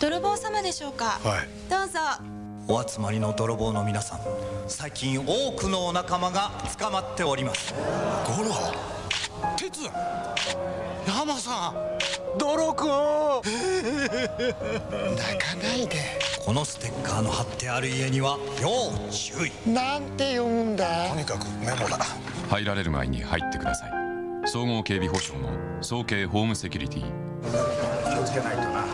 泥棒様でしょうか？はい。どうぞ。お集まりの泥棒の皆さん最近多くのお仲間が捕まっております。ゴロ？鉄？山さん？泥くん 泣かないで。このステッカーの貼ってある家には要注意。なんて読むんだ？とにかくメモだ。入られる前に入ってください。総合警備保障の総計ホームセキュリティ。気をつけないとな。